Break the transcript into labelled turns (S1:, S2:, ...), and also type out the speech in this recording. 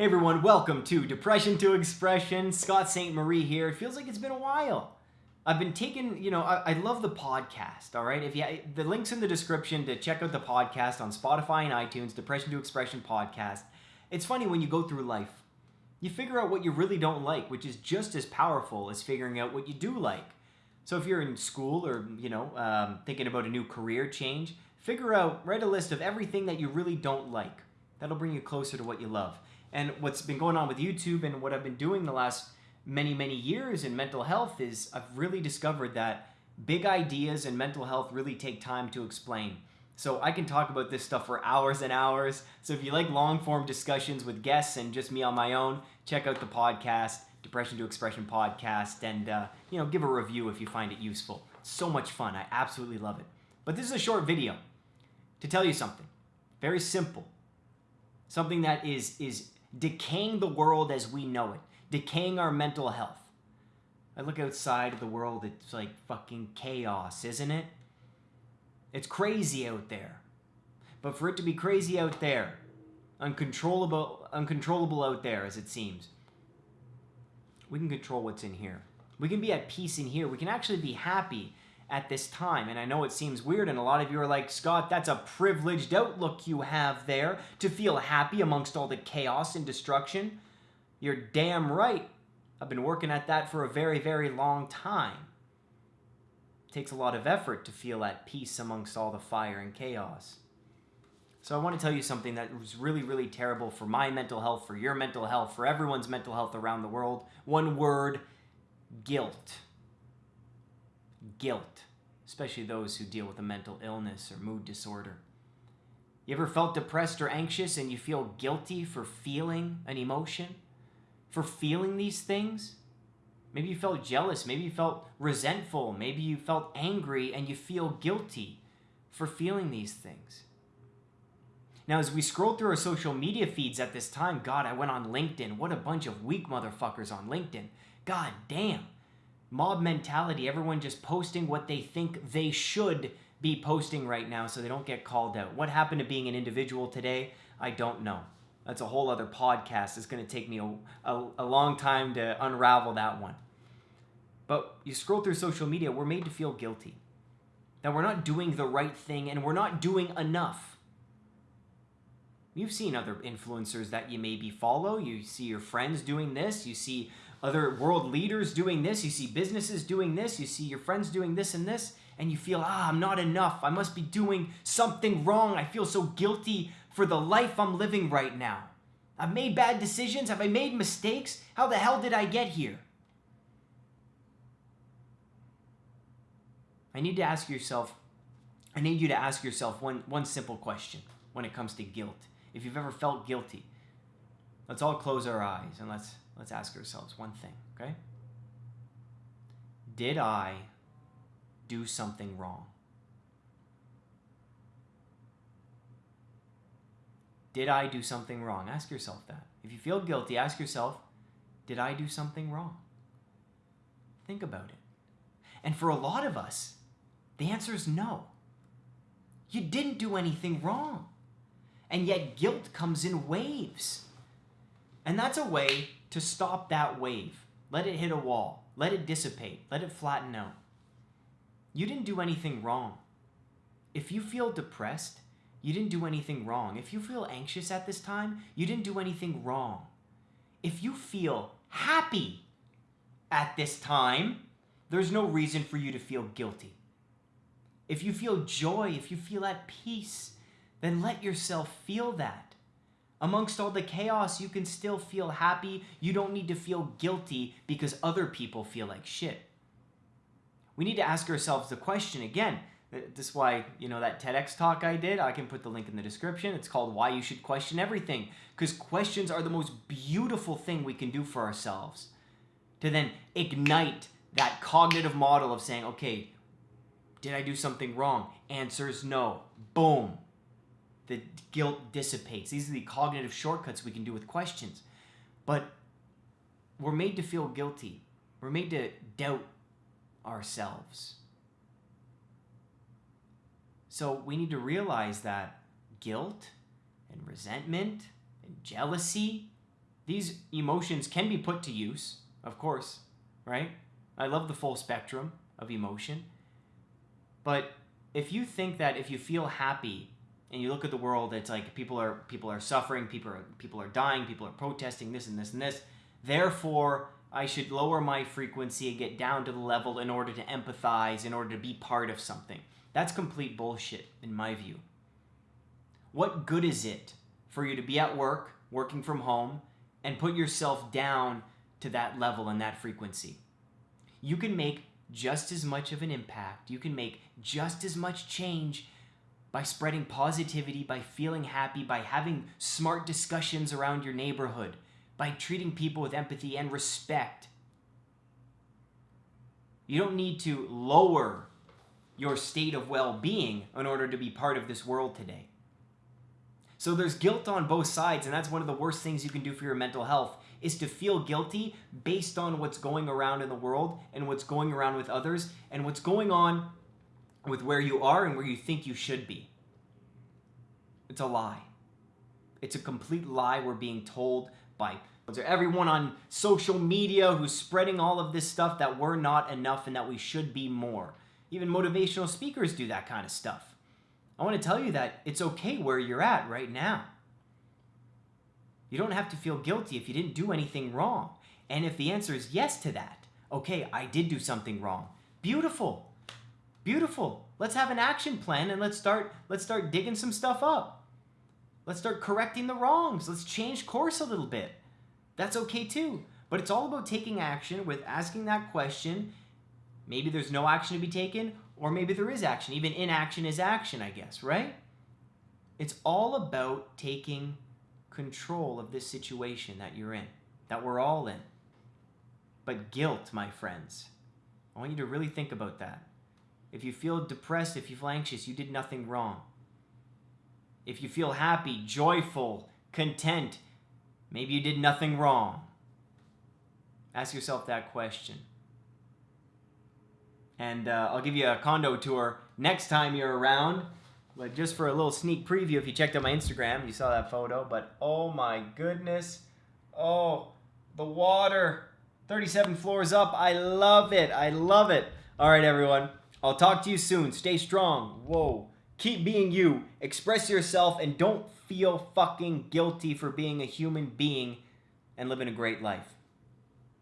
S1: Hey everyone, welcome to Depression to Expression. Scott Ste Marie here. It feels like it's been a while. I've been taking, you know, I, I, love the podcast, all right? If you the links in the description to check out the podcast on Spotify and iTunes, Depression to Expression podcast. It's funny when you go through life, you figure out what you really don't like, which is just as powerful as figuring out what you do like. So if you're in school or, you know, um, thinking about a new career change, figure out, write a list of everything that you really don't like. That'll bring you closer to what you love. And what's been going on with YouTube and what I've been doing the last many, many years in mental health is I've really discovered that big ideas and mental health really take time to explain. So I can talk about this stuff for hours and hours. So if you like long form discussions with guests and just me on my own, check out the podcast, Depression to Expression podcast, and uh, you know give a review if you find it useful. So much fun. I absolutely love it. But this is a short video to tell you something very simple, something that is is decaying the world as we know it, decaying our mental health. I look outside of the world, it's like fucking chaos, isn't it? It's crazy out there. But for it to be crazy out there, uncontrollable uncontrollable out there as it seems, we can control what's in here. We can be at peace in here. We can actually be happy at this time. And I know it seems weird, and a lot of you are like, Scott, that's a privileged outlook you have there to feel happy amongst all the chaos and destruction. You're damn right. I've been working at that for a very, very long time. It takes a lot of effort to feel at peace amongst all the fire and chaos. So I want to tell you something that was really, really terrible for my mental health, for your mental health, for everyone's mental health around the world. One word guilt guilt, especially those who deal with a mental illness or mood disorder. You ever felt depressed or anxious and you feel guilty for feeling an emotion? For feeling these things? Maybe you felt jealous, maybe you felt resentful, maybe you felt angry and you feel guilty for feeling these things. Now, as we scroll through our social media feeds at this time, God, I went on LinkedIn. What a bunch of weak motherfuckers on LinkedIn. God damn mob mentality, everyone just posting what they think they should be posting right now so they don't get called out. What happened to being an individual today? I don't know. That's a whole other podcast. It's going to take me a, a, a, long time to unravel that one. But you scroll through social media, we're made to feel guilty. That we're not doing the right thing and we're not doing enough. You've seen other influencers that you maybe follow. You see your friends doing this. You see other world leaders doing this, you see businesses doing this, you see your friends doing this and this, and you feel, ah, I'm not enough. I must be doing something wrong. I feel so guilty for the life I'm living right now. I've made bad decisions. Have I made mistakes? How the hell did I get here? I need to ask yourself, I need you to ask yourself one, one simple question when it comes to guilt. If you've ever felt guilty, let's all close our eyes and let's let's ask ourselves one thing, okay? Did I do something wrong? Did I do something wrong? Ask yourself that. If you feel guilty, ask yourself, did I do something wrong? Think about it. And for a lot of us, the answer is no. You didn't do anything wrong. And yet guilt comes in waves. And that's a way to stop that wave. Let it hit a wall. Let it dissipate. Let it flatten out. You didn't do anything wrong. If you feel depressed, you didn't do anything wrong. If you feel anxious at this time, you didn't do anything wrong. If you feel happy at this time, there's no reason for you to feel guilty. If you feel joy, if you feel at peace, then let yourself feel that. Amongst all the chaos, you can still feel happy. You don't need to feel guilty because other people feel like shit. We need to ask ourselves the question again. This is why, you know, that TEDx talk I did, I can put the link in the description. It's called Why You Should Question Everything. Because questions are the most beautiful thing we can do for ourselves. To then ignite that cognitive model of saying, okay, did I do something wrong? Answers no. Boom the guilt dissipates. These are the cognitive shortcuts we can do with questions. But we're made to feel guilty. We're made to doubt ourselves. So we need to realize that guilt and resentment and jealousy these emotions can be put to use, of course, right? I love the full spectrum of emotion. But if you think that if you feel happy and you look at the world, it's like people are people are suffering, people are people are dying, people are protesting this and this and this. Therefore, I should lower my frequency and get down to the level in order to empathize, in order to be part of something. That's complete bullshit, in my view. What good is it for you to be at work, working from home, and put yourself down to that level and that frequency? You can make just as much of an impact, you can make just as much change by spreading positivity, by feeling happy, by having smart discussions around your neighborhood by treating people with empathy and respect. You don't need to lower your state of well being in order to be part of this world today. So there's guilt on both sides, and that's one of the worst things you can do for your mental health is to feel guilty based on what's going around in the world and what's going around with others and what's going on with where you are and where you think you should be. It's a lie. It's a complete lie we're being told by everyone on social media who's spreading all of this stuff that we're not enough and that we should be more. Even motivational speakers do that kind of stuff. I want to tell you that it's okay where you're at right now. You don't have to feel guilty if you didn't do anything wrong. And if the answer is yes to that, okay, I did do something wrong. Beautiful. Beautiful. Let's have an action plan and let's start let's start digging some stuff up. Let's start correcting the wrongs. Let's change course a little bit. That's okay too. But it's all about taking action with asking that question. Maybe there's no action to be taken, or maybe there is action. Even inaction is action, I guess, right? It's all about taking control of this situation that you're in, that we're all in. But guilt, my friends, I want you to really think about that. If you feel depressed, if you feel anxious, you did nothing wrong. If you feel happy, joyful, content, Maybe you did nothing wrong. Ask yourself that question. And uh, I'll give you a condo tour next time you're around. But just for a little sneak preview, if you checked out my Instagram, you saw that photo. But oh my goodness. Oh, the water. 37 floors up. I love it. I love it. All right, everyone. I'll talk to you soon. Stay strong. Whoa. Keep being you. Express yourself and don't feel fucking guilty for being a human being and living a great life.